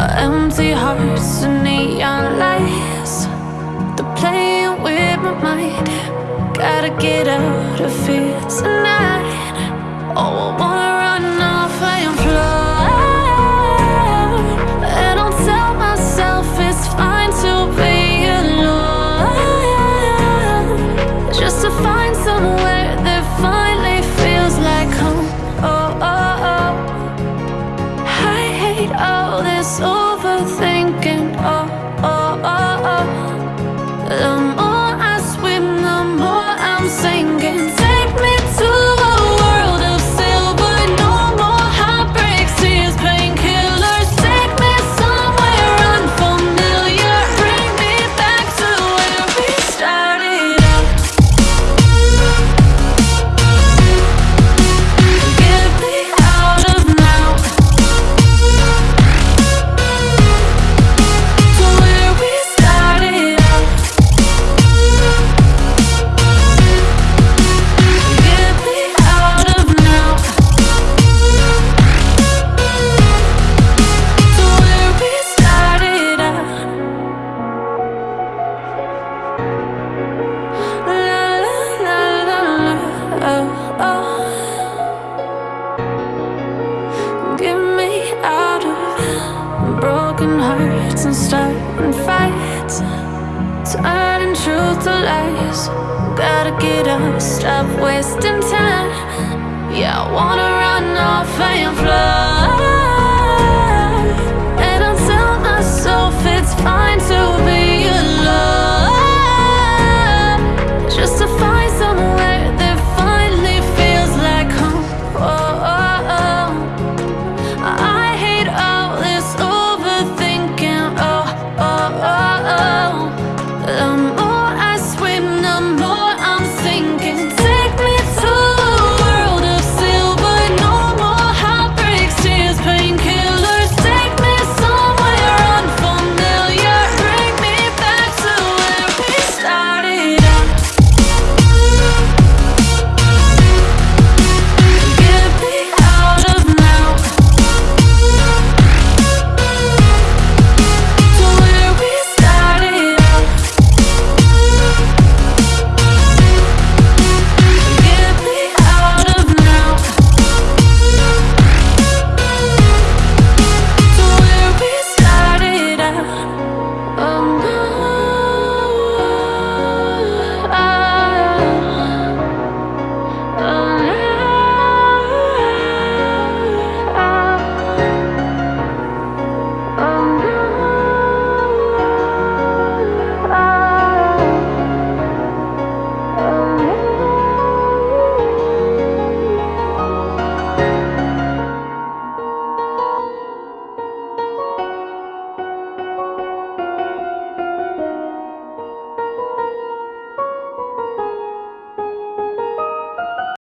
Empty hearts and neon lights. They're playing with my mind. Gotta get out of here tonight. Oh, I wanna overthinking, oh, oh, oh, oh. oh. The broken hearts and starting fights Turning truth to lies. Gotta get up, stop wasting time. Yeah, I wanna run off and fly